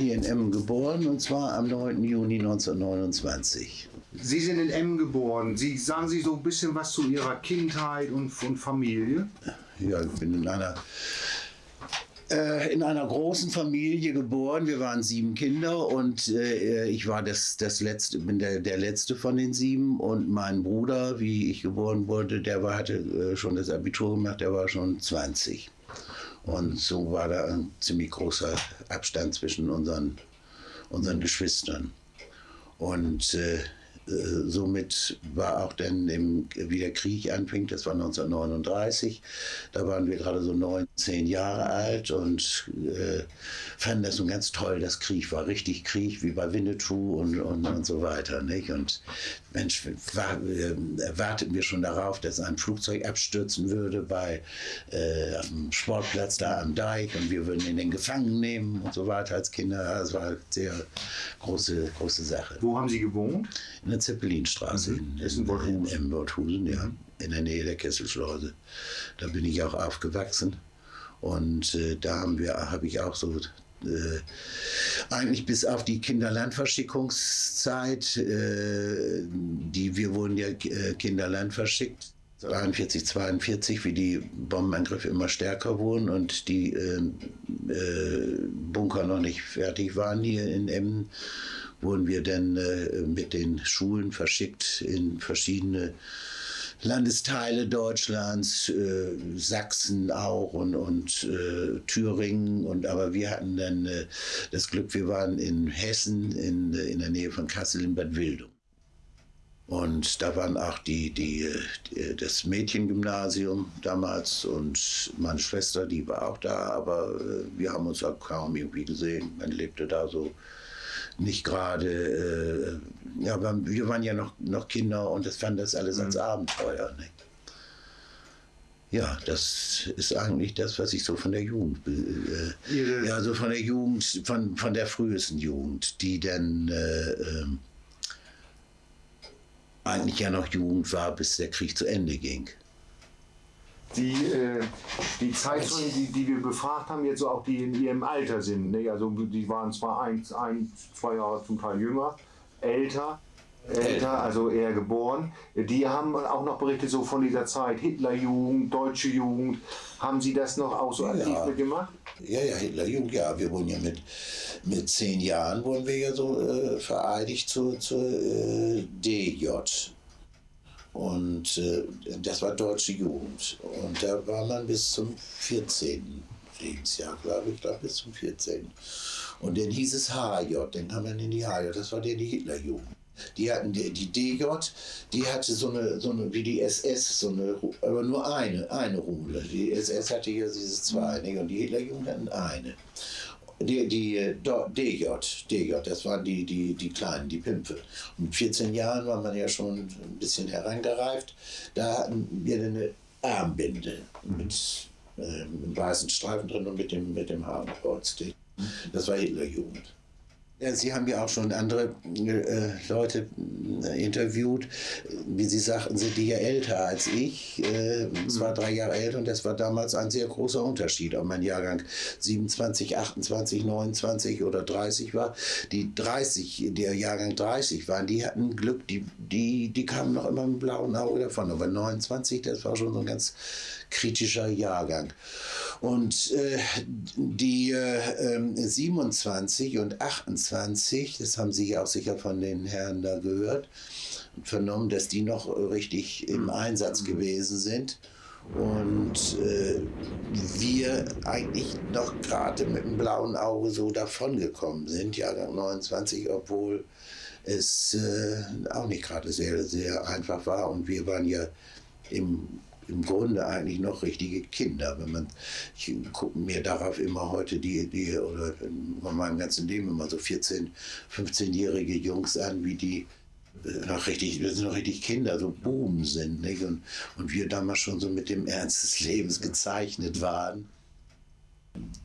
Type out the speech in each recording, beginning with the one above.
in Emmen geboren und zwar am 9. Juni 1929. Sie sind in Emmen geboren. Sie sagen Sie so ein bisschen was zu Ihrer Kindheit und, und Familie? Ja, ich bin in einer äh, in einer großen Familie geboren. Wir waren sieben Kinder und äh, ich war das, das letzte, bin der, der letzte von den sieben. Und mein Bruder, wie ich geboren wurde, der war, hatte äh, schon das Abitur gemacht, der war schon 20. Und so war da ein ziemlich großer Abstand zwischen unseren, unseren Geschwistern. Und äh, äh, somit war auch dann, im, wie der Krieg anfing, das war 1939, da waren wir gerade so 19 Jahre alt und äh, fanden das nun ganz toll, dass Krieg war. Richtig Krieg, wie bei Winnetou und, und, und so weiter. Nicht? Und Mensch, war, äh, warteten wir schon darauf, dass ein Flugzeug abstürzen würde bei äh, am Sportplatz da am Deich und wir würden ihn in den Gefangen nehmen und so weiter als Kinder. Das war eine sehr große, große Sache. Wo haben Sie gewohnt? In der Zeppelinstraße Mhm. in, in in, in, ja, in der Nähe der Kesselschleuse. Da bin ich auch aufgewachsen und äh, da haben wir, habe ich auch so äh, eigentlich bis auf die Kinderlandverschickungszeit, äh, die wir wurden ja äh, Kinderland verschickt. 43, 42, wie die Bombenangriffe immer stärker wurden und die äh, äh, Bunker noch nicht fertig waren hier in Emmen, wurden wir dann äh, mit den Schulen verschickt in verschiedene Landesteile Deutschlands, äh, Sachsen auch und, und äh, Thüringen. Und, aber wir hatten dann äh, das Glück, wir waren in Hessen, in, äh, in der Nähe von Kassel in Bad Wildung. Und da waren auch die, die, die, das Mädchengymnasium damals und meine Schwester, die war auch da, aber äh, wir haben uns auch kaum irgendwie gesehen. Man lebte da so nicht gerade, äh, ja, aber wir waren ja noch, noch Kinder und das fanden das alles als Abenteuer. Ne? Ja, das ist eigentlich das, was ich so von der Jugend, äh, ja, so von der Jugend, von, von der frühesten Jugend, die dann äh, ähm, eigentlich ja noch Jugend war, bis der Krieg zu Ende ging. Die, äh, die Zeitzeugen, die, die wir befragt haben, jetzt so auch die in ihrem Alter sind, ne? also die waren zwar ein, ein, zwei Jahre zum Teil jünger, älter, älter, also eher geboren, die haben auch noch berichtet so von dieser Zeit, Hitlerjugend, deutsche Jugend, haben sie das noch auch so aktiv Ja. mitgemacht? Ja, ja, Hitlerjugend, ja. Wir wurden ja mit, mit zehn Jahren wurden wir ja so äh, vereidigt zur, zur äh, DJ. Und äh, das war deutsche Jugend. Und da war man bis zum 14. Lebensjahr, glaube ich, glaube bis zum 14. Und dann hieß es HJ, dann kam man in die HJ, das war die Hitlerjugend. Die hatten die, die DJ, die hatte so eine, so eine, wie die SS, so eine, aber nur eine, eine Rudel. Die SS hatte hier diese zwei, und die Hitlerjugend hatten eine. Die, die DJ, DJ, das waren die, die, die Kleinen, die Pimpfe. Und mit 14 Jahren war man ja schon ein bisschen herangereift. Da hatten wir eine Armbinde mit, äh, einem weißen Streifen drin und mit dem, mit dem Hakenkreuz. Das war Hitlerjugend. Ja, Sie haben ja auch schon andere äh, Leute äh, interviewt. Wie Sie sagten, sind die ja älter als ich. Äh, zwei, drei Jahre älter. Und das war damals ein sehr großer Unterschied, ob mein Jahrgang 27, 28, 29 oder 30 war. Die 30, der Jahrgang 30 waren, die hatten Glück, die, die, die kamen noch immer mit blauen Auge davon. Aber 29, das war schon so ein ganz kritischer Jahrgang. Und äh, die äh, ähm, 27 und 28, das haben Sie ja auch sicher von den Herren da gehört und vernommen, dass die noch richtig im Einsatz gewesen sind. Und äh, wir eigentlich noch gerade mit dem blauen Auge so davongekommen sind, Jahrgang 29, obwohl es äh, auch nicht gerade sehr, sehr einfach war. Und wir waren ja im, im Grunde eigentlich noch richtige Kinder. Wenn man, ich gucke mir darauf immer heute die, die oder in meinem ganzen Leben immer so 14, 15-jährige Jungs an, wie die noch richtig, wir sind noch richtig Kinder, so Buben sind. Nicht? Und, und wir damals schon so mit dem Ernst des Lebens gezeichnet waren.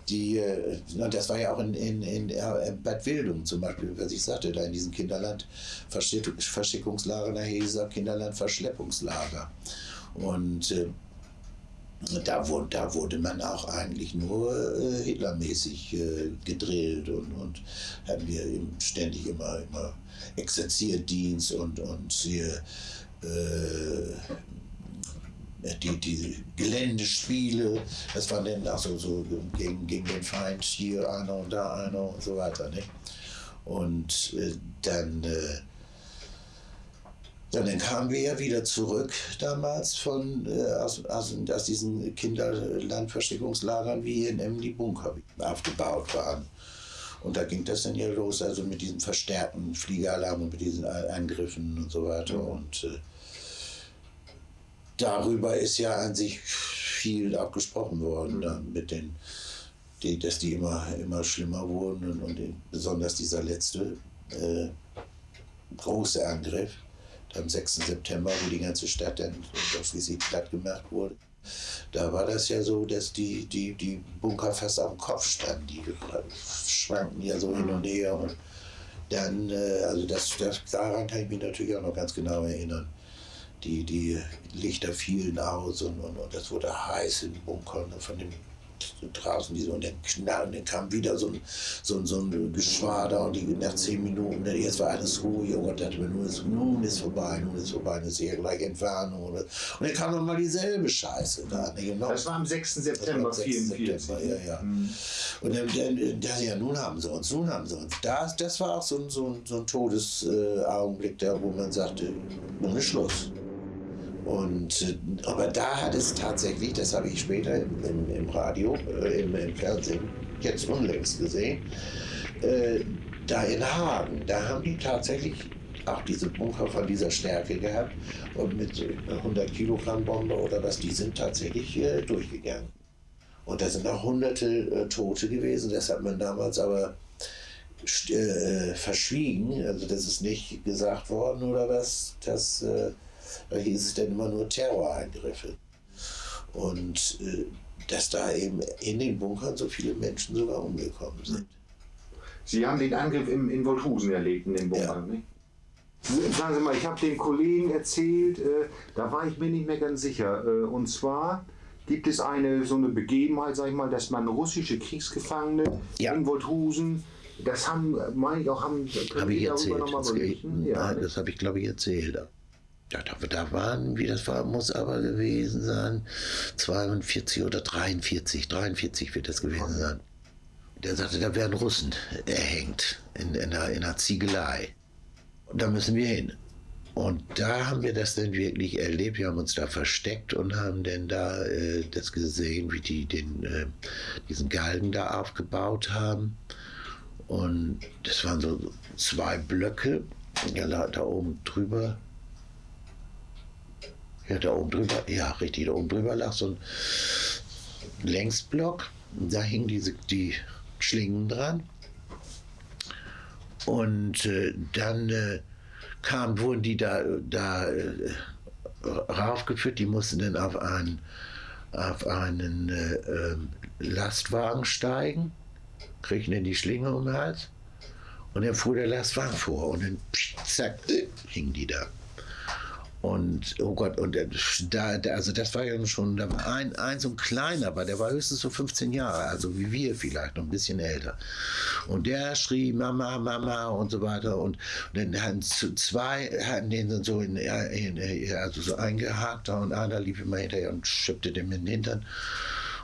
Die, äh, das war ja auch in, in, in äh, Bad Wildung zum Beispiel, was ich sagte, da in diesem Kinderland Verschick- Verschickungslager, da hieß es auch Kinderland Verschleppungslager. Und äh, da, wurde, da wurde man auch eigentlich nur äh, Hitlermäßig äh, gedrillt und, und hatten wir ständig immer, immer Exerzierdienst und, und hier, äh, die, die Geländespiele, das waren dann auch so, so gegen, gegen den Feind hier einer und da einer und so weiter. Ne? Und äh, dann äh, ja, dann kamen wir ja wieder zurück damals von, äh, aus, aus, aus diesen Kinderlandversteckungslagern, wie hier in die Bunker aufgebaut waren. Und da ging das dann ja los, also mit diesen verstärkten Fliegeralarm und mit diesen Angriffen und so weiter. Mhm. Und äh, darüber ist ja an sich viel auch gesprochen worden, mhm. da, mit den, die, dass die immer, immer schlimmer wurden und, und besonders dieser letzte äh, große Angriff am 6. September, wo die ganze Stadt dann schließlich platt gemacht wurde. Da war das ja so, dass die, die, die Bunker fast am Kopf standen. Die schwankten ja so hin und her. Und dann, äh, also das, das, daran kann ich mich natürlich auch noch ganz genau erinnern. Die, die Lichter fielen aus und, und, und das wurde heiß in den Bunkern von den draußen diese und dann knall, und dann kam wieder so ein, so, so ein Geschwader und die, nach zehn Minuten, dann erst war alles ruhig und Gott dachte mir, nun ist, nun ist vorbei, nun ist vorbei, dann ist ja gleich Entfernung. Oder, und dann kam nochmal dieselbe Scheiße da. Ne, genau. Das war am 6. September 1944. Ja, ja. Mhm. Und dann, dann, dann, ja, nun haben sie uns, nun haben sie uns. Das, das war auch so, so, so ein Todesaugenblick da, wo man sagte, nun ist Schluss. Und, äh, aber da hat es tatsächlich, das habe ich später im, im, Radio, äh, im, im, Fernsehen, jetzt unlängst gesehen, äh, da in Hagen, da haben die tatsächlich auch diese Bunker von dieser Stärke gehabt und mit 100 Kilogramm Bombe oder was, die sind tatsächlich äh, durchgegangen. Und da sind auch hunderte äh, Tote gewesen, das hat man damals aber verschwiegen, also das ist nicht gesagt worden oder was, dass da hieß es dann immer nur Terrorangriffe. Und äh, dass da eben in den Bunkern so viele Menschen sogar umgekommen sind. Sie haben den Angriff im, in Wolthusen erlebt, in den Bunkern, ja. nicht? Sagen Sie mal, ich habe den Kollegen erzählt, äh, da war ich mir nicht mehr ganz sicher. Äh, und zwar gibt es eine so eine Begebenheit, sag ich mal, dass man russische Kriegsgefangene ja. in Wolthusen, das haben, meine ich auch, haben, hab ich erzählt. Das, ja, das habe ich, glaube ich, erzählt. Ja, da, da waren, wie das war, muss aber gewesen sein, 42 oder 43, 43 wird das gewesen sein. Der sagte, da werden Russen erhängt in, in, einer, in einer Ziegelei. Und da müssen wir hin. Und da haben wir das dann wirklich erlebt. Wir haben uns da versteckt und haben dann da äh, das gesehen, wie die den, äh, diesen Galgen da aufgebaut haben. Und das waren so zwei Blöcke, ja, da oben drüber ja, da oben drüber, ja, richtig, da oben drüber lag so ein Längsblock. Da hingen diese, die Schlingen dran. Und äh, dann äh, kam, wurden die da, da äh, raufgeführt, die mussten dann auf einen, auf einen äh, ähm, Lastwagen steigen, kriegten dann die Schlinge um den Hals und dann fuhr der Lastwagen vor und dann zack, hingen die da. Und oh Gott, und da, also das war ja schon, da war ein, ein so ein kleiner, aber der war höchstens so 15 Jahre, also wie wir vielleicht, noch ein bisschen älter. Und der schrie Mama, Mama und so weiter. Und, und dann hatten zwei, hatten den so in, in, also so eingehakt und einer lief immer hinterher und schippte dem in den Hintern.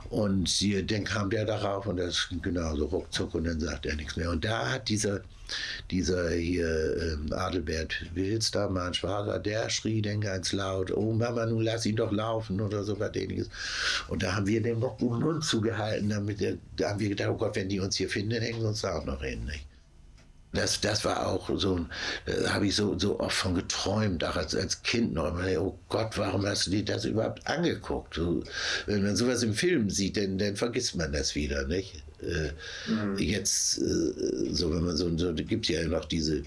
Und sie, dann kam der darauf und das ging genauso ruckzuck und dann sagt er nichts mehr. Und da hat dieser, dieser hier ähm, Adelbert Wils, da mein Schwager, der schrie dann ganz laut, oh Mama, nun lass ihn doch laufen oder so was ähnliches. Und da haben wir dem noch den Mund zugehalten, damit der, da haben wir gedacht, oh Gott, wenn die uns hier finden, hängen sie uns da auch noch hin. Nicht? Das, das war auch so, äh, habe ich so, so oft von geträumt, auch als, als Kind noch. oh Gott, warum hast du dir das überhaupt angeguckt? Wenn man sowas im Film sieht, dann, dann vergisst man das wieder, nicht? Äh, mhm. Jetzt, äh, so wenn man so, so gibt ja noch diese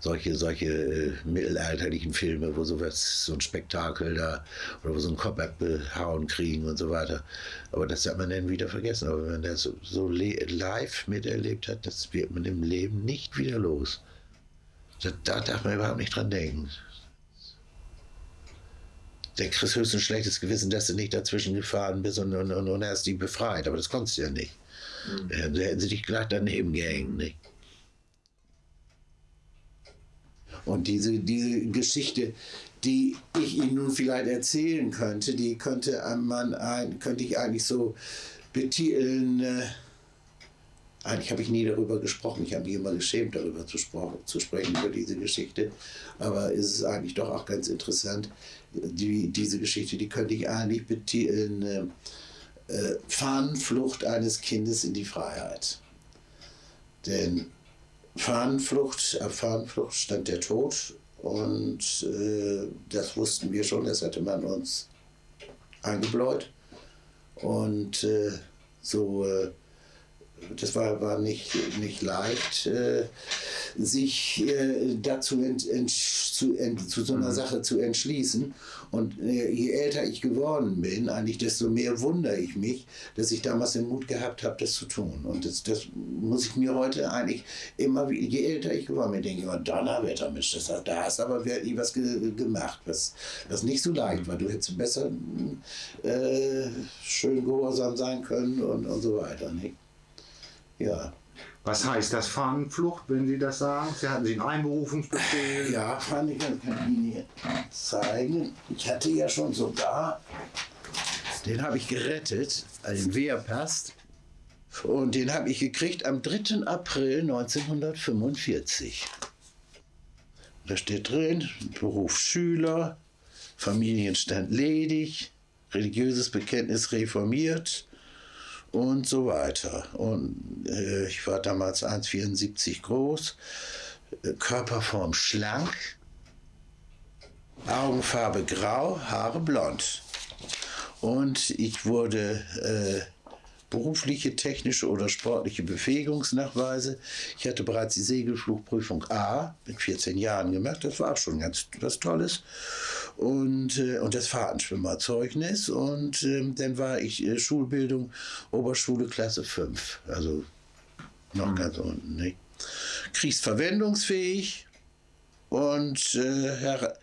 solche, solche äh, mittelalterlichen Filme, wo sowas, so ein Spektakel da oder wo so ein Kopf abgehauen kriegen und so weiter. Aber das hat man dann wieder vergessen. Aber wenn man das so, so live miterlebt hat, das wird man im Leben nicht wieder los. Da, da darf man überhaupt nicht dran denken. Der kriegst höchstens ein schlechtes Gewissen, dass du nicht dazwischen gefahren bist und, und, und, und hast die befreit. Aber das konntest du ja nicht. Mhm. Da hätten sie dich gleich daneben gehängt. Nicht? Und diese, diese Geschichte, die ich Ihnen nun vielleicht erzählen könnte, die könnte man ein, könnte ich eigentlich so betiteln. Äh, eigentlich habe ich nie darüber gesprochen. Ich habe mich immer geschämt, darüber zu, zu, sprechen, über diese Geschichte. Aber es ist eigentlich doch auch ganz interessant. Die, diese Geschichte, die könnte ich eigentlich betiteln. Äh, äh, Fahnenflucht eines Kindes in die Freiheit. Denn Fahnenflucht, auf Fahnenflucht stand der Tod und äh, das wussten wir schon, das hatte man uns eingebläut. Und äh, so äh, das war, war nicht, nicht leicht, äh, sich äh, dazu ent, ent, zu, ent, zu so einer mhm. Sache zu entschließen. Und äh, je älter ich geworden bin, eigentlich desto mehr wundere ich mich, dass ich damals den Mut gehabt habe, das zu tun. Und das, das muss ich mir heute eigentlich immer, je älter ich geworden bin, denke ich immer, Donnerwetter, Mensch, das, da hast aber wirklich was ge, gemacht, was, was nicht so leicht war. Du hättest besser äh, schön gehorsam sein können und, und so weiter. Nicht? Ja. Was heißt das Fahnenflucht, wenn Sie das sagen? Sie hatten Sie einen Einberufungsbefehl? Ja, kann ich Ihnen hier zeigen. Ich hatte ja schon sogar, den habe ich gerettet, einen Wehrpass. Und den habe ich gekriegt am 3. April 1945. Da steht drin, Beruf Schüler, Familienstand ledig, religiöses Bekenntnis reformiert, und so weiter. Und äh, ich war damals 1,74 groß, äh, Körperform schlank, Augenfarbe grau, Haare blond. Und ich wurde äh, berufliche, technische oder sportliche Befähigungsnachweise. Ich hatte bereits die Segelflugprüfung A mit 14 Jahren gemacht. Das war auch schon ganz was Tolles. Und, äh, und das Fahrtenschwimmerzeugnis. Und äh, dann war ich äh, Schulbildung, Oberschule Klasse 5. Also noch mhm. ganz unten. Nicht? Kriegsverwendungsfähig und äh, her,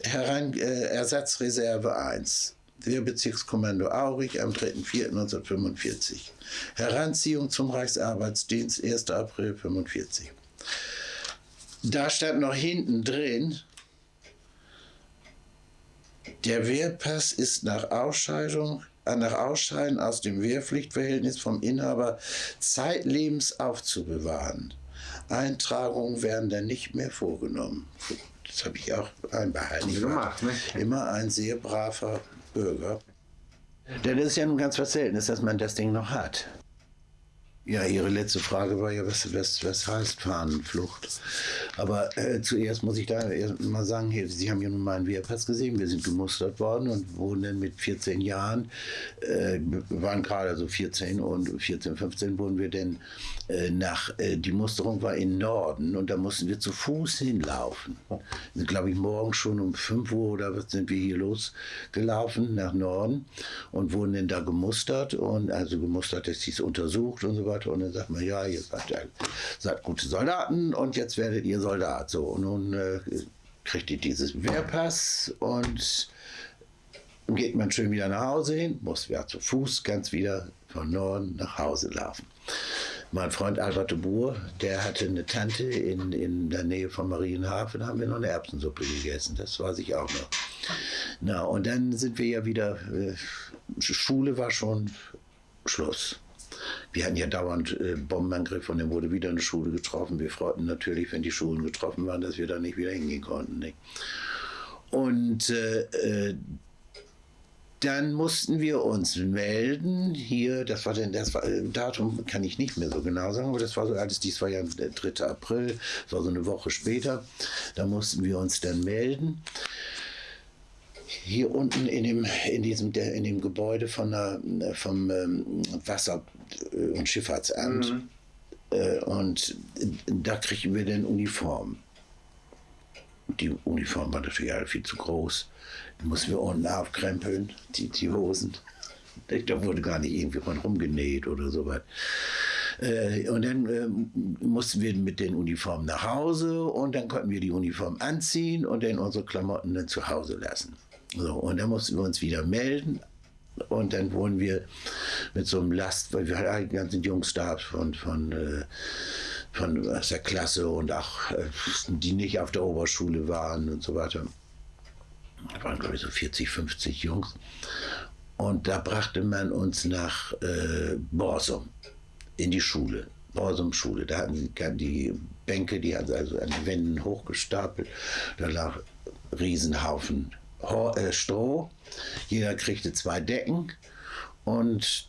herein, äh, Ersatzreserve 1. Wehrbezirkskommando Aurich am 3.4.1945. Heranziehung zum Reichsarbeitsdienst 1. April 1945. Da stand noch hinten drin, der Wehrpass ist nach Ausscheidung äh, nach Ausscheiden aus dem Wehrpflichtverhältnis vom Inhaber zeitlebens aufzubewahren. Eintragungen werden dann nicht mehr vorgenommen. Das habe ich auch einbehalten. Gemacht, ne? Immer ein sehr braver Bürger. Denn es ist ja nun ganz was Seltenes, dass man das Ding noch hat. Ja, Ihre letzte Frage war ja, was, was, was heißt Fahnenflucht? Aber äh, zuerst muss ich da mal sagen, hier, Sie haben ja nun mal einen Wehrpass gesehen, wir sind gemustert worden und wurden dann mit 14 Jahren, äh, waren gerade so 14 und 14, 15 wurden wir dann nach, äh, die Musterung war in Norden und da mussten wir zu Fuß hinlaufen. Glaube ich, morgen schon um 5 Uhr oder was sind wir hier losgelaufen nach Norden und wurden dann da gemustert und also gemustert, dass sie es untersucht und so weiter. Und dann sagt man, ja, ihr seid, ja, seid gute Soldaten und jetzt werdet ihr Soldat. So, und nun äh, kriegt ihr dieses Wehrpass und geht man schön wieder nach Hause hin, muss ja zu Fuß ganz wieder von Norden nach Hause laufen. Mein Freund Albert de Boer, der hatte eine Tante in, in der Nähe von Marienhafen, da haben wir noch eine Erbsensuppe gegessen, das weiß ich auch noch. Na, und dann sind wir ja wieder, äh, Schule war schon Schluss. Wir hatten ja dauernd äh, Bombenangriffe und dann wurde wieder eine Schule getroffen. Wir freuten natürlich, wenn die Schulen getroffen waren, dass wir da nicht wieder hingehen konnten. Nicht? Und äh, äh, dann mussten wir uns melden. Hier, das war denn das war, äh, Datum kann ich nicht mehr so genau sagen, aber das war so alles, dies war ja der 3. April, das war so eine Woche später. Da mussten wir uns dann melden hier unten in dem, in diesem, der, in dem Gebäude von der, vom ähm, Wasser- und Schifffahrtsamt. Mhm. Äh, und da kriegen wir dann Uniform. Die Uniform war natürlich alle viel zu groß. Die mussten wir unten aufkrempeln, die, die Hosen. Da wurde gar nicht irgendwie von rumgenäht oder so was. Äh, und dann äh, mussten wir mit den Uniformen nach Hause und dann konnten wir die Uniform anziehen und dann unsere Klamotten dann zu Hause lassen. So, und dann mussten wir uns wieder melden. Und dann wurden wir mit so einem Last, weil wir hatten die ganzen Jungs da von, von, äh, von aus der Klasse und auch äh, die nicht auf der Oberschule waren und so weiter. Da waren, glaube ich, so 40, 50 Jungs. Und da brachte man uns nach äh, Borsum in die Schule. Borsum-Schule. Da hatten sie die Bänke, die hatten sie also an den Wänden hochgestapelt. Da lag Riesenhaufen äh, Stroh. Jeder kriegte zwei Decken und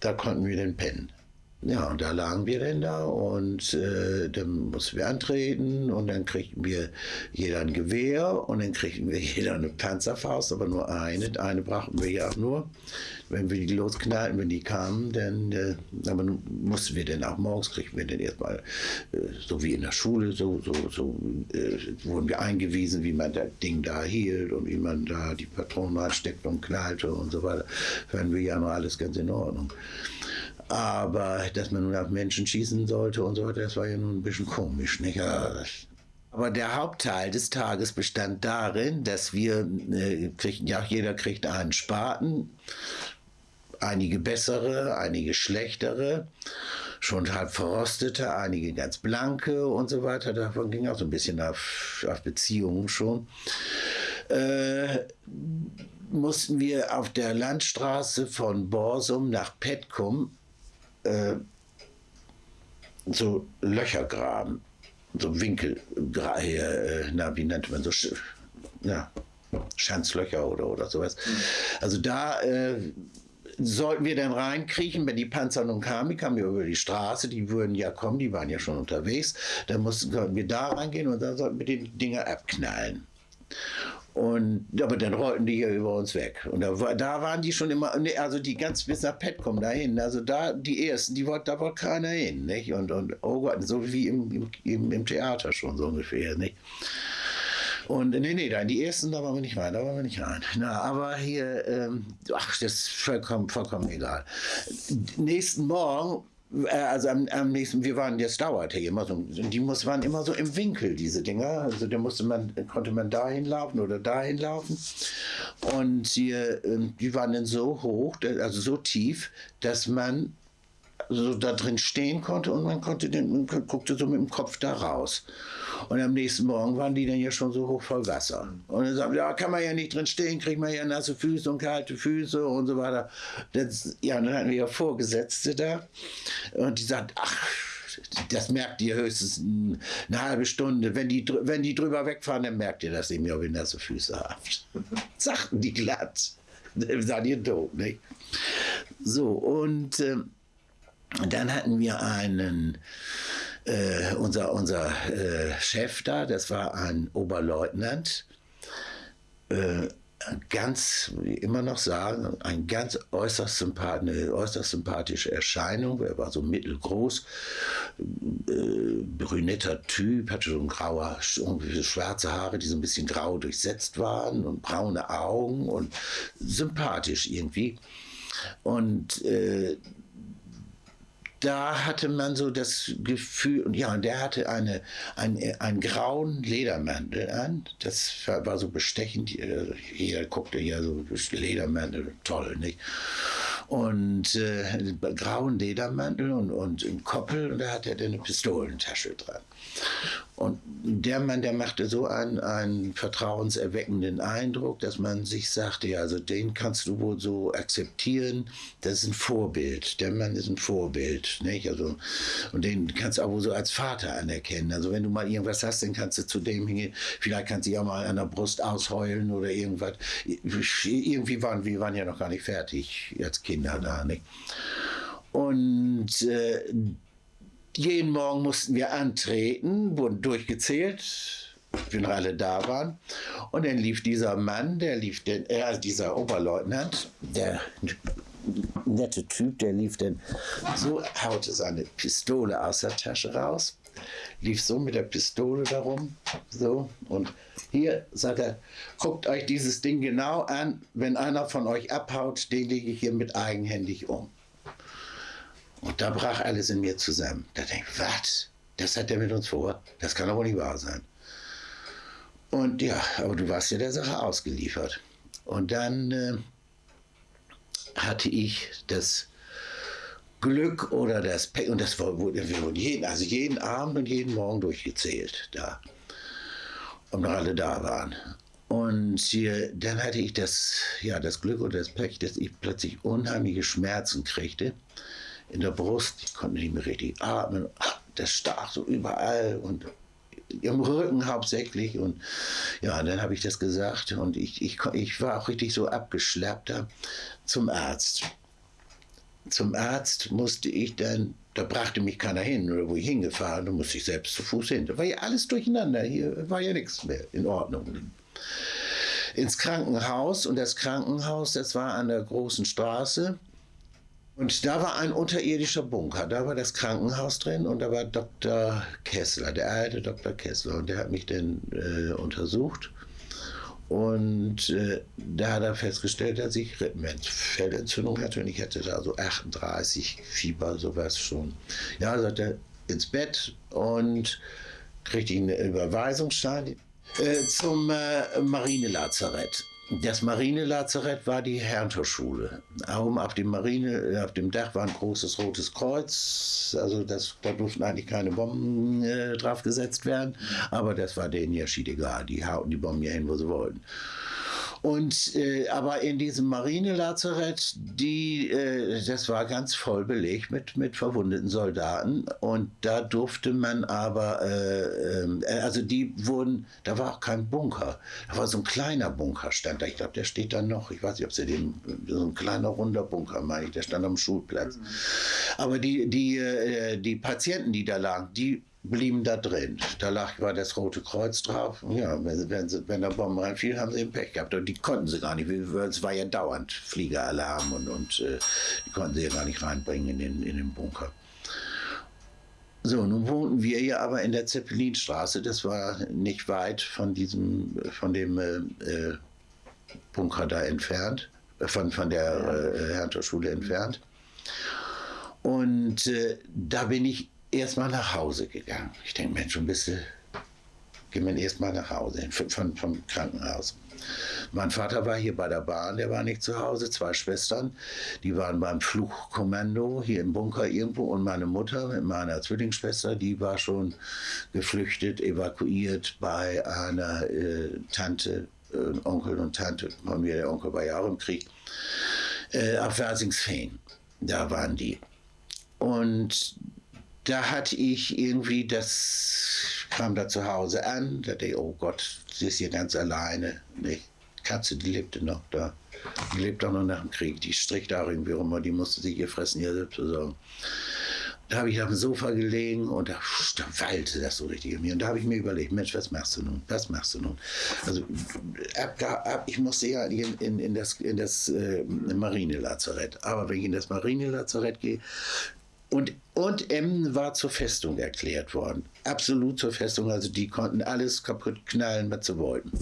da konnten wir dann pennen. Ja, und da lagen wir dann da und äh, dann mussten wir antreten und dann kriegten wir jeder ein Gewehr und dann kriegten wir jeder eine Panzerfaust, aber nur eine. Eine brachten wir ja auch nur. Wenn wir die losknallten, wenn die kamen, dann, äh, aber mussten wir dann auch morgens, kriegten wir dann erstmal, äh, so wie in der Schule, so, so, so äh, wurden wir eingewiesen, wie man das Ding da hielt und wie man da die Patronen reinsteckt und knallte und so weiter. Fanden wir ja noch alles ganz in Ordnung. Aber dass man nun auf Menschen schießen sollte und so weiter, das war ja nun ein bisschen komisch. Nicht? Aber der Hauptteil des Tages bestand darin, dass wir äh, kriegten, ja, jeder kriegt einen Spaten, einige bessere, einige schlechtere, schon halb verrostete, einige ganz blanke und so weiter. Davon ging auch so ein bisschen auf, auf Beziehungen schon. Äh, mussten wir auf der Landstraße von Borsum nach Petkum äh, so Löcher graben, so Winkel, äh, na, wie nennt man so, ja, Schanzlöcher oder, oder sowas. Also da äh, sollten wir dann reinkriechen, wenn die Panzer nun kamen, die kamen ja über die Straße, die würden ja kommen, die waren ja schon unterwegs, dann mussten wir da reingehen und dann sollten wir die Dinger abknallen. Und, aber dann rollten die hier über uns weg. Und da, da waren die schon immer, also die ganz bis nach Petcom dahin. Also da, die ersten, die wollte, da wollte keiner hin. Nicht? Und, und oh Gott, so wie im, im, im Theater schon so ungefähr. Nicht? Und nee, nee, da in die ersten, da waren wir nicht rein, da waren wir nicht rein. Na, aber hier, ähm, ach, das ist vollkommen, vollkommen egal. Nächsten Morgen also am, am, nächsten, wir waren, das dauerte immer so, die muss, waren immer so im Winkel, diese Dinger. Also da musste man, konnte man dahin laufen oder dahin laufen. Und die, ähm, die waren dann so hoch, also so tief, dass man so da drin stehen konnte und man konnte den, man guckte so mit dem Kopf da raus. Und am nächsten Morgen waren die dann ja schon so hoch voll Wasser. Und dann sagt ja, kann man ja nicht drin stehen, kriegt man ja nasse Füße und kalte Füße und so weiter. Das, ja, dann hatten wir ja Vorgesetzte da und die sagt, ach, das merkt ihr höchstens eine halbe Stunde. Wenn die, wenn die drüber wegfahren, dann merkt ihr das eben ja, wenn nasse Füße habt. Sagten die glatt. Dann seid ihr tot, nicht? So, und äh, dann hatten wir einen äh, unser, unser äh, Chef da, das war ein Oberleutnant, äh, ganz, wie immer noch sagen, ein ganz äußerst, sympath eine äußerst sympathische Erscheinung. Er war so mittelgroß, äh, brünetter Typ, hatte so ein grauer, schwarze Haare, die so ein bisschen grau durchsetzt waren und braune Augen und sympathisch irgendwie. Und äh, da hatte man so das Gefühl, ja, und der hatte eine, ein, einen grauen Ledermantel an. Das war so bestechend. Jeder guckte ja so Ledermantel, toll, nicht? Und äh, grauen Ledermantel und, und einen Koppel, und da hatte er eine Pistolentasche dran. Und der Mann, der machte so einen, einen vertrauenserweckenden Eindruck, dass man sich sagte, ja, also den kannst du wohl so akzeptieren, das ist ein Vorbild. Der Mann ist ein Vorbild, nicht? Also, und den kannst du auch wohl so als Vater anerkennen. Also wenn du mal irgendwas hast, dann kannst du zu dem hingehen, vielleicht kannst du ja mal an der Brust ausheulen oder irgendwas. Irgendwie waren wir waren ja noch gar nicht fertig als Kinder da, nicht? Und äh, jeden Morgen mussten wir antreten, wurden durchgezählt, wenn alle da waren. Und dann lief dieser Mann, der lief, den, äh, dieser Oberleutnant, der nette Typ, der lief dann so, haute seine Pistole aus der Tasche raus, lief so mit der Pistole darum, so und hier sagt er, guckt euch dieses Ding genau an, wenn einer von euch abhaut, den lege ich hier mit eigenhändig um. Und da brach alles in mir zusammen. Da denke ich, was? Das hat der mit uns vor? Das kann doch wohl nicht wahr sein. Und ja, aber du warst ja der Sache ausgeliefert. Und dann äh, hatte ich das Glück oder das Pech, und das wurde, jeden, also jeden Abend und jeden Morgen durchgezählt da, ob noch alle da waren. Und hier, dann hatte ich das, ja, das Glück oder das Pech, dass ich plötzlich unheimliche Schmerzen kriegte in der Brust. Ich konnte nicht mehr richtig atmen. Das stach so überall und im Rücken hauptsächlich. Und ja, dann habe ich das gesagt und ich, ich, ich war auch richtig so abgeschleppt zum Arzt. Zum Arzt musste ich dann, da brachte mich keiner hin oder wo ich hingefahren, da musste ich selbst zu Fuß hin. Da war ja alles durcheinander, hier war ja nichts mehr in Ordnung. Ins Krankenhaus und das Krankenhaus, das war an der großen Straße und da war ein unterirdischer Bunker, da war das Krankenhaus drin und da war Dr. Kessler, der alte Dr. Kessler. Und der hat mich dann äh, untersucht. Und äh, da hat er festgestellt, dass ich Rippenfellentzündung hatte und ich hatte da so 38 Fieber, sowas schon. Ja, sagt er ins Bett und kriegte ich eine Überweisungsstein äh, zum äh, Marinelazarett. Das Marinelazarett war die Herrentorschule. Oben auf dem Marine, auf dem Dach war ein großes rotes Kreuz. Also das, da durften eigentlich keine Bomben äh, drauf gesetzt werden. Aber das war denen ja schied egal. Die hauten die Bomben ja hin, wo sie wollten. Und äh, aber in diesem Marinelazarett, die, äh, das war ganz voll belegt mit, mit verwundeten Soldaten. Und da durfte man aber, äh, ähm, äh, also die wurden, da war auch kein Bunker. Da war so ein kleiner Bunker, stand da. Ich glaube, der steht da noch. Ich weiß nicht, ob sie den, so ein kleiner runder Bunker, meine ich, der stand am Schulplatz. Mhm. Aber die, die, äh, die Patienten, die da lagen, die blieben da drin. Da lag, war das Rote Kreuz drauf. Ja, wenn, wenn, sie, wenn der Bomben reinfiel, haben sie einen Pech gehabt. Und die konnten sie gar nicht, es war ja dauernd Fliegeralarm und, und äh, die konnten sie ja gar nicht reinbringen in den, in den Bunker. So, nun wohnten wir ja aber in der Zeppelinstraße. Das war nicht weit von diesem, von dem äh, äh Bunker da entfernt, äh, von, von der äh, Herrentorschule entfernt. Und äh, da bin ich erstmal nach Hause gegangen. Ich denke, Mensch, ein bisschen, gehen wir erstmal nach Hause, von, vom Krankenhaus. Mein Vater war hier bei der Bahn, der war nicht zu Hause. Zwei Schwestern, die waren beim Fluchkommando hier im Bunker irgendwo. Und meine Mutter mit meiner Zwillingsschwester, die war schon geflüchtet, evakuiert bei einer äh, Tante, äh, Onkel und Tante von mir. Der Onkel war ja auch im Krieg. Äh, auf Versingsfehn, da waren die. Und da hatte ich irgendwie, das kam da zu Hause an, da dachte ich, oh Gott, sie ist hier ganz alleine. Die Katze, die lebte noch da. Die lebt auch noch nach dem Krieg. Die strickt auch irgendwie rum, die musste sich ihr Fressen hier selbst besorgen. Da habe ich auf dem Sofa gelegen und da, da wallte das so richtig in mir. Und da habe ich mir überlegt, Mensch, was machst du nun? Was machst du nun? Also ab, ab, ich musste ja in, in, in das, in das äh, Marinelazarett. Aber wenn ich in das Marinelazarett gehe, und, und Emmen war zur Festung erklärt worden. Absolut zur Festung. Also die konnten alles kaputt knallen, was sie wollten.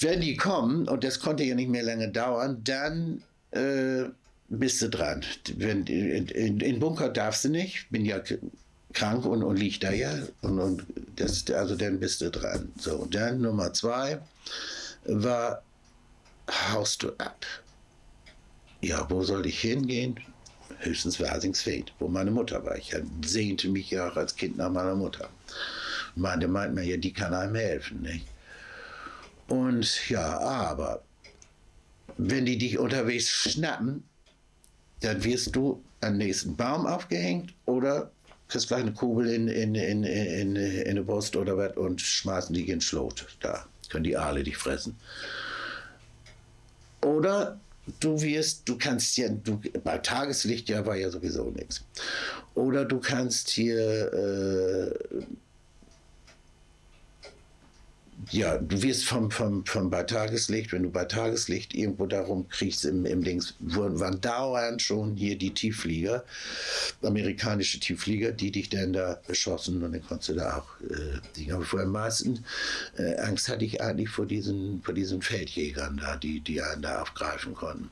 Wenn die kommen, und das konnte ja nicht mehr lange dauern, dann äh, bist du dran. Wenn, in, in, in, Bunker darfst du nicht, bin ja krank und, und lieg da ja. Und, und das, also dann bist du dran. So, dann Nummer zwei war, haust du ab. Ja, wo soll ich hingehen? Höchstens Versingsfeld, wo meine Mutter war. Ich sehnte mich ja auch als Kind nach meiner Mutter. Meinte, meint man ja, die kann einem helfen. Nicht? Und ja, aber wenn die dich unterwegs schnappen, dann wirst du am nächsten Baum aufgehängt oder kriegst gleich eine Kugel in, in, in, in, in die Brust oder was und schmeißen dich in den Schlot. Da können die Aale dich fressen. Oder du wirst, du kannst ja, du, bei Tageslicht ja war ja sowieso nichts. Oder du kannst hier, äh, ja, du wirst vom, vom, vom bei Tageslicht, wenn du bei Tageslicht irgendwo darum kriegst im, im Dings, waren dauernd schon hier die Tiefflieger, amerikanische Tiefflieger, die dich dann da beschossen und dann konntest du da auch äh. Aber vor am meisten äh, Angst hatte ich eigentlich vor diesen, vor diesen Feldjägern da, die, die einen da aufgreifen konnten.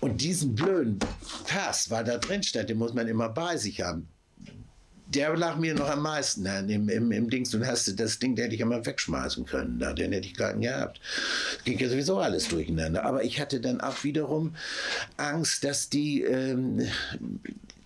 Und diesen blöden Pass, weil da drin stand, den muss man immer bei sich haben der lag mir noch am meisten an, im, im, im Dings. Du hast das Ding, der hätte ich immer wegschmeißen können, da, den hätte ich gar nicht gehabt. Ging ja sowieso alles durcheinander. Aber ich hatte dann auch wiederum Angst, dass die, ähm,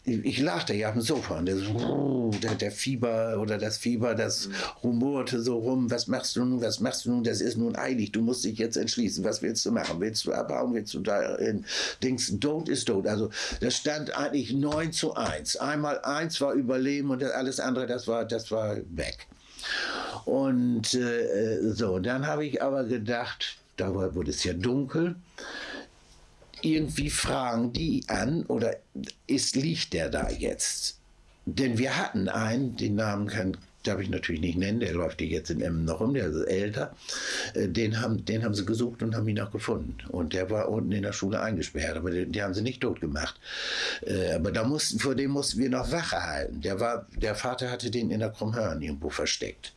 ich lag da ja dem Sofa und der, so, der, der, Fieber oder das Fieber, das rumorte so rum. Was machst du nun? Was machst du nun? Das ist nun eilig. Du musst dich jetzt entschließen. Was willst du machen? Willst du abhauen? Willst du da in Dings? Tod ist tot. Also das stand eigentlich 9 zu 1. Einmal eins war Überleben und alles andere, das war, das war weg. Und äh, so, dann habe ich aber gedacht, da wurde es ja dunkel irgendwie fragen die an oder ist, liegt der da jetzt? Denn wir hatten einen, den Namen kann, darf ich natürlich nicht nennen, der läuft hier jetzt in Emmen noch rum, der ist älter. Äh, den haben, den haben sie gesucht und haben ihn auch gefunden. Und der war unten in der Schule eingesperrt, aber den, haben sie nicht tot gemacht. Äh, aber da mussten, vor dem mussten wir noch Wache halten. Der, war, der Vater hatte den in der Krummhörn irgendwo versteckt.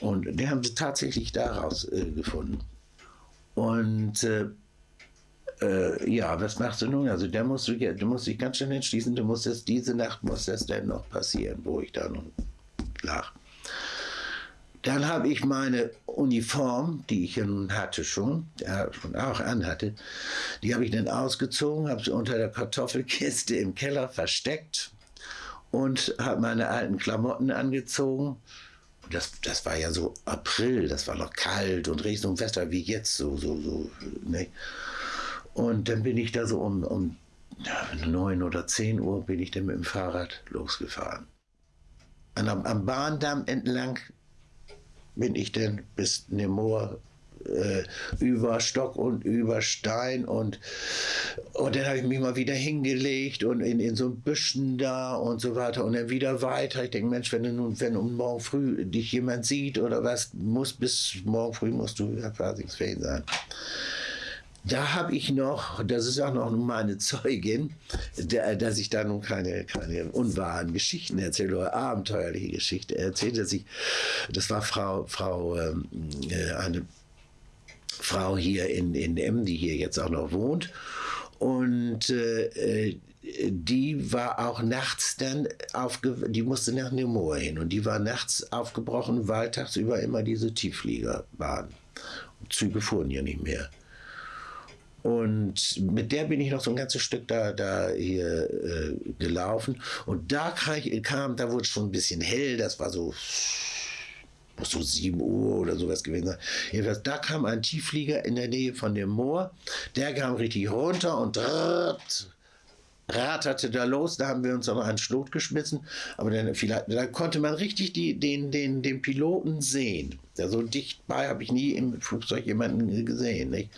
Und den haben sie tatsächlich daraus äh, gefunden. Und äh, äh, ja, was machst du nun? Also der musst du, du musst dich ganz schnell entschließen, du musst es, diese Nacht muss das denn noch passieren, wo ich da nun lag. Dann habe ich meine Uniform, die ich ja nun hatte schon, schon auch anhatte, die habe ich dann ausgezogen, habe sie unter der Kartoffelkiste im Keller versteckt und habe meine alten Klamotten angezogen. Das, das war ja so April, das war noch kalt und Wetter wie jetzt, so, so, so. Ne? Und dann bin ich da so um, um neun oder zehn Uhr bin ich dann mit dem Fahrrad losgefahren. Und am, am Bahndamm entlang bin ich dann bis Nemor äh, über Stock und über Stein und, und dann habe ich mich mal wieder hingelegt und in, in so Büschen da und so weiter und dann wieder weiter. Ich denke, Mensch, wenn du nun, wenn um morgen früh dich jemand sieht oder was, muss bis morgen früh musst du ja quasi sein. Da habe ich noch, das ist auch noch meine Zeugin, dass ich da nun keine, keine unwahren Geschichten erzähle oder abenteuerliche Geschichte erzähle, dass ich, das war Frau, Frau, ähm, äh, eine Frau hier in, in M, die hier jetzt auch noch wohnt. Und äh, die war auch nachts dann aufge die musste nach Nemour hin und die war nachts aufgebrochen, weil tagsüber immer diese Tiefflieger waren. Züge fuhren ja nicht mehr. Und mit der bin ich noch so ein ganzes Stück da, da hier äh, gelaufen. Und da kam, da wurde es schon ein bisschen hell, das war so, muss so 7 Uhr oder sowas gewesen sein. Jedenfalls, da kam ein Tiefflieger in der Nähe von dem Moor, der kam richtig runter und drrrt, raterte da los, da haben wir uns aber einen Schlot geschmissen, aber dann, vielleicht, da konnte man richtig die, den, den, den Piloten sehen. Ja, so dicht bei habe ich nie im Flugzeug jemanden gesehen. Nicht?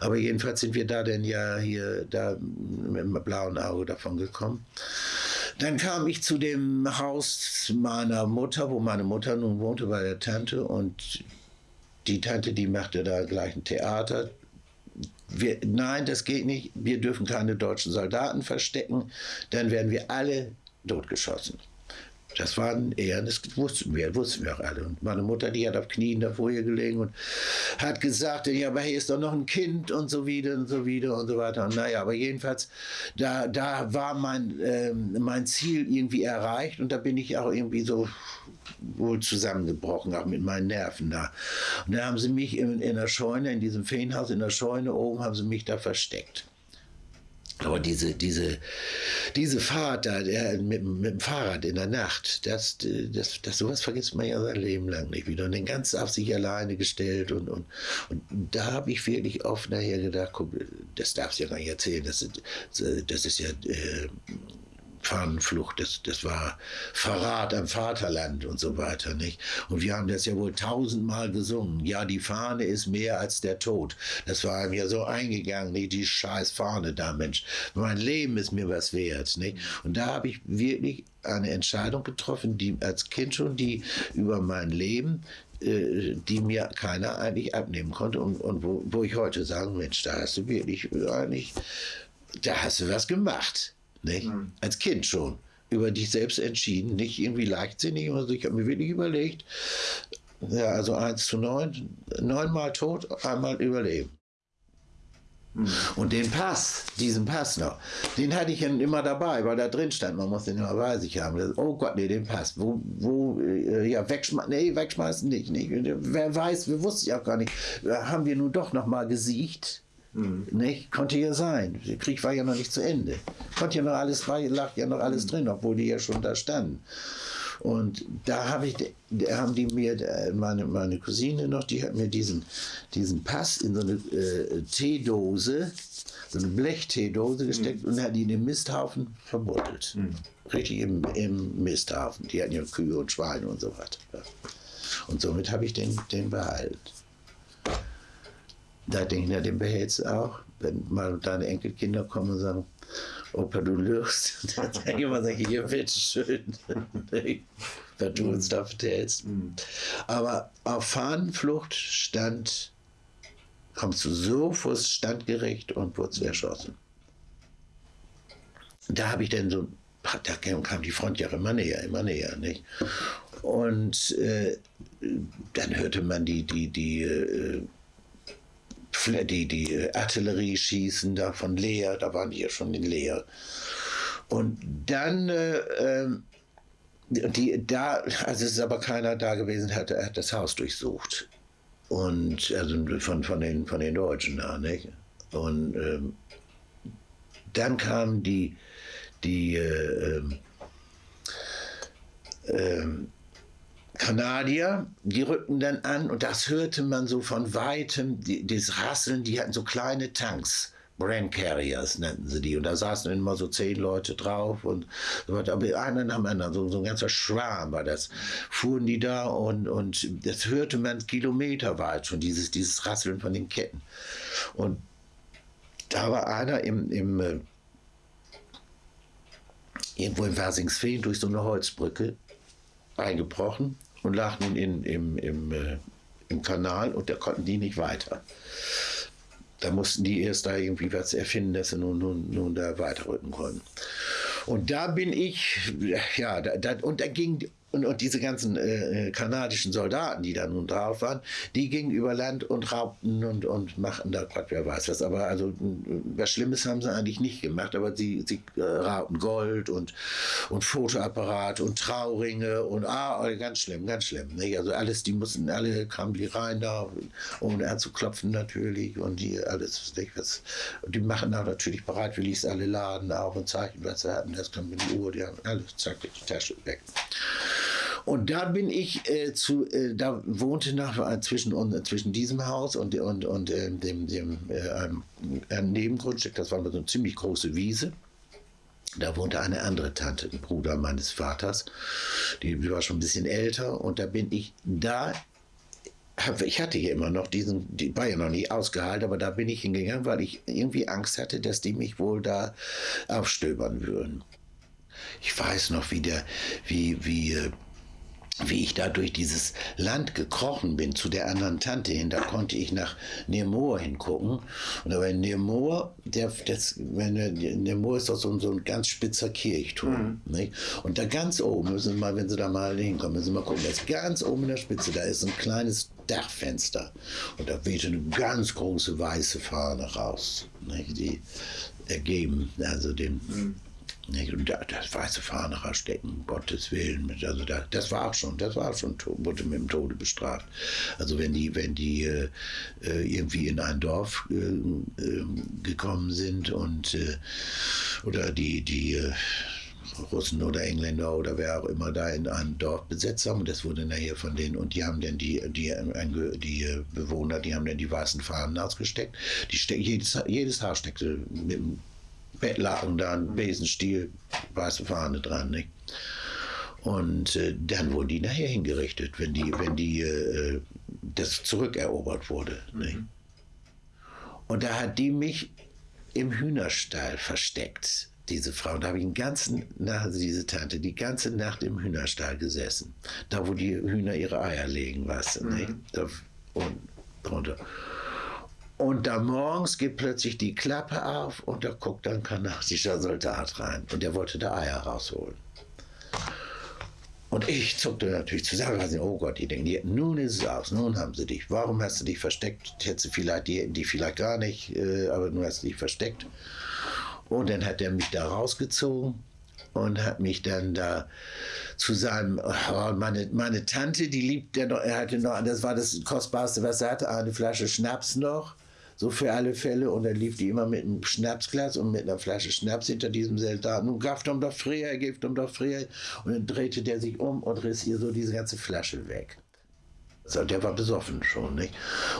Aber jedenfalls sind wir da denn ja hier da mit dem blauen Auge davon gekommen. Dann kam ich zu dem Haus meiner Mutter, wo meine Mutter nun wohnte bei der Tante und die Tante, die machte da gleich ein Theater wir, nein, das geht nicht, wir dürfen keine deutschen Soldaten verstecken, dann werden wir alle totgeschossen. Das waren eher, das wussten wir, wussten wir auch alle. Und meine Mutter, die hat auf Knien davor hier gelegen und hat gesagt, ja, aber hier ist doch noch ein Kind und so wieder und so wieder und so weiter. Und naja, aber jedenfalls, da, da war mein, äh, mein Ziel irgendwie erreicht und da bin ich auch irgendwie so wohl zusammengebrochen, auch mit meinen Nerven da. Und da haben sie mich in, in der Scheune, in diesem Feenhaus in der Scheune oben, haben sie mich da versteckt. Aber diese, diese, diese Fahrt da der, mit, mit, dem Fahrrad in der Nacht, das, das, das, sowas vergisst man ja sein Leben lang nicht wieder. Und den ganz auf sich alleine gestellt. Und, und, und da habe ich wirklich oft nachher gedacht, guck, das darfst du ja gar nicht erzählen. Das, das ist ja äh, Fahnenflucht, das, das war Verrat am Vaterland und so weiter, nicht? Und wir haben das ja wohl tausendmal gesungen. Ja, die Fahne ist mehr als der Tod. Das war mir so eingegangen, nicht? Die scheiß Fahne da, Mensch. Mein Leben ist mir was wert, nicht? Und da habe ich wirklich eine Entscheidung getroffen, die als Kind schon, die über mein Leben, äh, die mir keiner eigentlich abnehmen konnte und, und wo, wo ich heute sage, Mensch, da hast du wirklich eigentlich, da hast du was gemacht. Nicht? Mhm. Als Kind schon. Über dich selbst entschieden, nicht irgendwie leichtsinnig. Also ich habe mir wirklich überlegt, ja, also 1 zu 9, neunmal tot, einmal überleben. Und den Pass, diesen Pass noch, den hatte ich dann immer dabei, weil da drin stand, man muss den immer bei sich haben. Das, oh Gott, nee, den Pass. Wo, wo, äh, ja, wegschmeißen, nee, wegschmeißen nicht, nicht. Wer weiß, wir wussten ich auch gar nicht. Haben wir nun doch noch mal gesiegt? Mhm. Nicht? Konnte ja sein. Der Krieg war ja noch nicht zu Ende. Konnte ja noch alles, war, lag ja noch alles drin, obwohl die ja schon da standen. Und da habe ich, da haben die mir, äh, meine, meine Cousine noch, die hat mir diesen, diesen Pass in so eine äh, Teedose, so eine Blechteedose gesteckt mhm. und hat in den Misthaufen verbuddelt. Mhm. Richtig im, im Misthaufen. Die hatten ja Kühe und Schweine und so weiter. Und somit habe ich den, den behalten. Da denke ich, na, den behältst du auch. Wenn mal deine Enkelkinder kommen und sagen, Opa, du lügst. Dann sage ich immer, hier, bitteschön, was du uns da vertellst. Mhm. Aber auf Fahnenflucht stand, kommst du so vors Standgerecht und wurdest erschossen. Da habe ich dann so, da kam die Front ja immer näher, immer näher, nicht? Und äh, dann hörte man die, die, die äh, die, die Artillerie schießen da von Leer, da waren die ja schon in Leer. Und dann, äh, ähm, die, da, also es ist aber keiner da gewesen, hat, hat das Haus durchsucht. Und also von, von, den, von den Deutschen da, nicht? Und ähm, dann kamen die, die äh, ähm, ähm Kanadier, die rückten dann an und das hörte man so von weitem, das Rasseln, die hatten so kleine Tanks. Brand Carriers nannten sie die. Und da saßen immer so zehn Leute drauf und so weiter. Aber einer nach dem anderen, so, so ein ganzer Schwarm war das. Fuhren die da und, und das hörte man kilometerweit schon, dieses, dieses Rasseln von den Ketten. Und da war einer im, im äh, irgendwo in Versingsfeen durch so eine Holzbrücke eingebrochen und lag nun in, im, im, äh, im Kanal und da konnten die nicht weiter. Da mussten die erst da irgendwie was erfinden, dass sie nun, nun, nun da weiterrücken konnten. Und da bin ich, ja, da, da, und da ging und, und diese ganzen äh, äh, kanadischen Soldaten, die da nun drauf waren, die gingen über Land und raubten und, und machten da Gott wer weiß was. Aber also was Schlimmes haben sie eigentlich nicht gemacht, aber sie, sie äh, raubten Gold und, und Fotoapparat und Trauringe und ah, oh, ganz schlimm, ganz schlimm. Nicht? Also alles, die mussten, alle kamen die rein da, um anzuklopfen natürlich und die alles, nicht, was, die machen da natürlich bereitwillig alle Laden auf und zeigen, was sie hatten. Das kam in die Uhr, die haben alles, zack, die Tasche weg. Und da bin ich äh, zu, äh, da wohnte nach, äh, zwischen, und, zwischen diesem Haus und, und, und äh, dem, dem äh, Nebengrundstück, das war so eine ziemlich große Wiese. Da wohnte eine andere Tante, ein Bruder meines Vaters, die war schon ein bisschen älter und da bin ich da ich hatte hier immer noch diesen, die war ja noch nicht ausgehalten, aber da bin ich hingegangen, weil ich irgendwie Angst hatte, dass die mich wohl da aufstöbern würden. Ich weiß noch, wie der, wie, wie äh, wie ich da durch dieses Land gekrochen bin zu der anderen Tante hin, da konnte ich nach Nemor hingucken. Und aber in Nemor, der, das, wenn, Nemor ist doch so, so ein ganz spitzer Kirchturm. Mhm. Nicht? Und da ganz oben, müssen Sie mal, wenn Sie da mal hinkommen, müssen Sie mal gucken, da ist ganz oben in der Spitze, da ist ein kleines Dachfenster. Und da wehte eine ganz große weiße Fahne raus, nicht? die ergeben, also den. Mhm das weiße Fahne stecken, Gottes Willen. Also da, das war schon, das war schon, wurde mit dem Tode bestraft. Also wenn die, wenn die äh, äh irgendwie in ein Dorf äh, äh, gekommen sind und äh, oder die, die äh, Russen oder Engländer oder wer auch immer da in ein Dorf besetzt haben. Das wurde nachher von denen, und die haben dann die, die, die Bewohner, die haben dann die weißen Fahnen ausgesteckt. Die jedes, jedes Haar steckte mit dem Bettlaken da, ein Besenstiel, weiße Fahne dran. Nicht? Und äh, dann wurden die nachher hingerichtet, wenn die, wenn die äh, das zurückerobert wurde. Mhm. Und da hat die mich im Hühnerstall versteckt, diese Frau. Da habe ich den ganzen Nacht, also diese Tante, die ganze Nacht im Hühnerstall gesessen. Da, wo die Hühner ihre Eier legen, weißt du, mhm. nicht? Da, und drunter. Und da morgens geht plötzlich die Klappe auf und da guckt ein kanadischer Soldat rein und der wollte da Eier rausholen. Und ich zuckte natürlich zusammen, also, oh Gott, die denken, nun ist es aus, nun haben sie dich. Warum hast du dich versteckt? Hättest du vielleicht, die die vielleicht gar nicht, äh, aber nun hast du dich versteckt. Und dann hat er mich da rausgezogen und hat mich dann da zu seinem, oh, meine, meine Tante, die liebt er hatte noch, das war das Kostbarste, was er hatte, eine Flasche Schnaps noch so für alle Fälle. Und dann lief die immer mit einem Schnapsglas und mit einer Flasche Schnaps hinter diesem Soldaten. Und gaft um doch früher, gift um doch früher. Und dann drehte der sich um und riss ihr so diese ganze Flasche weg. So, der war besoffen schon, nicht?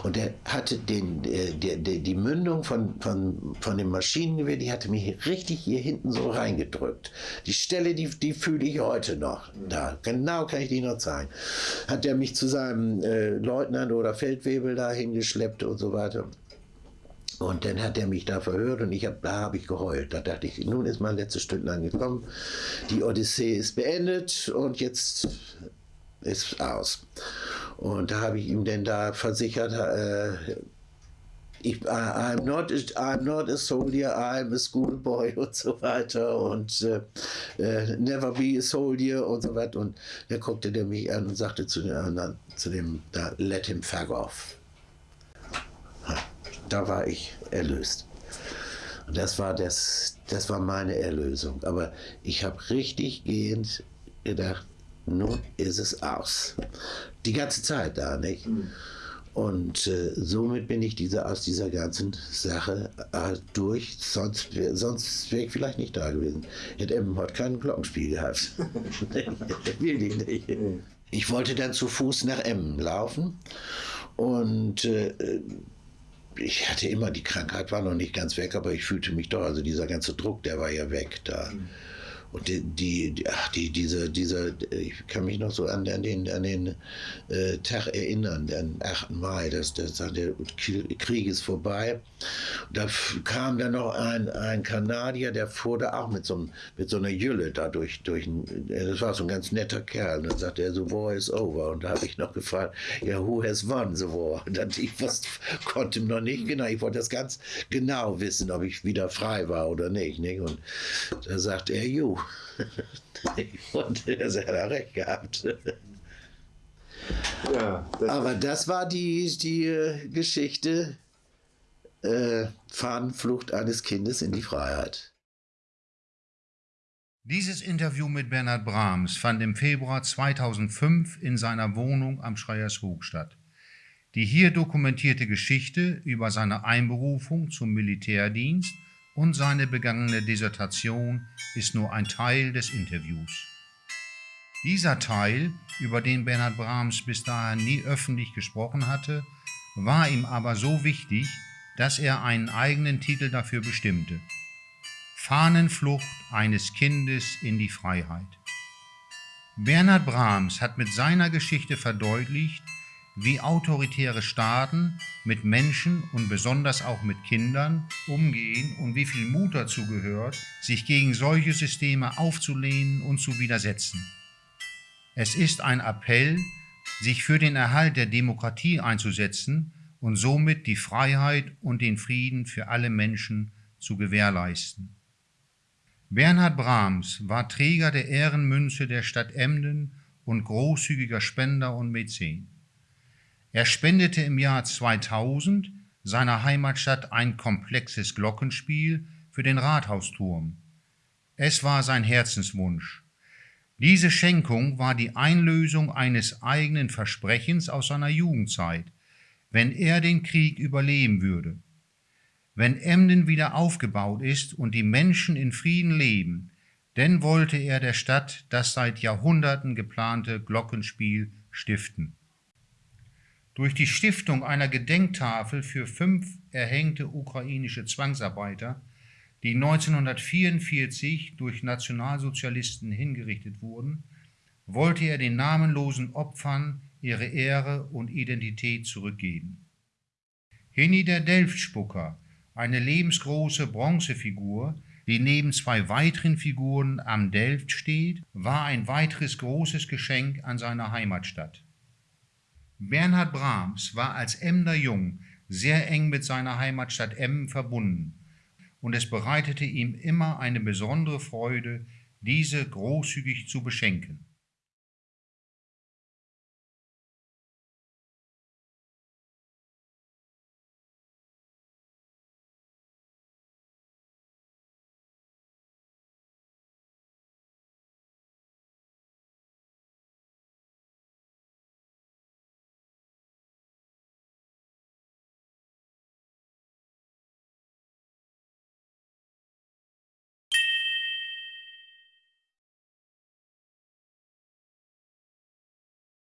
Und der hatte den, äh, der, der, die Mündung von, von, von dem Maschinengewehr, die hatte mich richtig hier hinten so reingedrückt. Die Stelle, die, die fühle ich heute noch. Da, genau kann ich die noch zeigen. Hat er mich zu seinem äh, Leutnant oder Feldwebel da hingeschleppt und so weiter. Und dann hat er mich da verhört und ich hab, da habe ich geheult. Da dachte ich, nun ist mein letztes Stück angekommen. Die Odyssee ist beendet und jetzt ist aus. Und da habe ich ihm denn da versichert, äh, ich, I'm, not, I'm not a soldier, I'm a schoolboy und so weiter und äh, äh, never be a soldier und so weiter. Und da guckte der mich an und sagte zu, den, zu dem, da, let him fuck off da war ich erlöst. Und das war, das, das war meine Erlösung. Aber ich habe richtig gehend gedacht, nun ist es aus. Die ganze Zeit da, nicht? Mhm. Und äh, somit bin ich diese, aus dieser ganzen Sache äh, durch. Sonst, sonst wäre ich vielleicht nicht da gewesen. Hätte Emmenhort kein Glockenspiel gehabt. Wirklich nicht. Mhm. Ich wollte dann zu Fuß nach Emmen laufen. Und äh, ich hatte immer, die Krankheit war noch nicht ganz weg, aber ich fühlte mich doch, also dieser ganze Druck, der war ja weg da. Mhm. Und die, die, ach, die, diese, diese, ich kann mich noch so an, an den, an den äh, Tag erinnern, den 8. Mai, das, das, der Krieg ist vorbei. Da kam dann noch ein, ein Kanadier, der fuhr da auch mit so, mit so einer Jülle da durch, durch, das war so ein ganz netter Kerl. Und dann sagte er, the war is over. Und da habe ich noch gefragt, ja, who has won the war? Und dann, ich wusste, konnte noch nicht genau, ich wollte das ganz genau wissen, ob ich wieder frei war oder nicht. nicht? Und da sagte er, you. Und er hat er recht gehabt. Ja, das Aber das war die, die äh, Geschichte äh, Fahnenflucht eines Kindes in die Freiheit. Dieses Interview mit Bernhard Brahms fand im Februar 2005 in seiner Wohnung am Schreiershoek statt. Die hier dokumentierte Geschichte über seine Einberufung zum Militärdienst und seine begangene Dissertation ist nur ein Teil des Interviews. Dieser Teil, über den Bernhard Brahms bis dahin nie öffentlich gesprochen hatte, war ihm aber so wichtig, dass er einen eigenen Titel dafür bestimmte. Fahnenflucht eines Kindes in die Freiheit. Bernhard Brahms hat mit seiner Geschichte verdeutlicht, wie autoritäre Staaten mit Menschen und besonders auch mit Kindern umgehen und wie viel Mut dazu gehört, sich gegen solche Systeme aufzulehnen und zu widersetzen. Es ist ein Appell, sich für den Erhalt der Demokratie einzusetzen und somit die Freiheit und den Frieden für alle Menschen zu gewährleisten. Bernhard Brahms war Träger der Ehrenmünze der Stadt Emden und großzügiger Spender und Mäzen. Er spendete im Jahr 2000 seiner Heimatstadt ein komplexes Glockenspiel für den Rathausturm. Es war sein Herzenswunsch. Diese Schenkung war die Einlösung eines eigenen Versprechens aus seiner Jugendzeit, wenn er den Krieg überleben würde. Wenn Emden wieder aufgebaut ist und die Menschen in Frieden leben, denn wollte er der Stadt das seit Jahrhunderten geplante Glockenspiel stiften. Durch die Stiftung einer Gedenktafel für fünf erhängte ukrainische Zwangsarbeiter, die 1944 durch Nationalsozialisten hingerichtet wurden, wollte er den namenlosen Opfern ihre Ehre und Identität zurückgeben. Heni der Delftspucker, eine lebensgroße Bronzefigur, die neben zwei weiteren Figuren am Delft steht, war ein weiteres großes Geschenk an seine Heimatstadt. Bernhard Brahms war als Emder Jung sehr eng mit seiner Heimatstadt Emmen verbunden und es bereitete ihm immer eine besondere Freude, diese großzügig zu beschenken.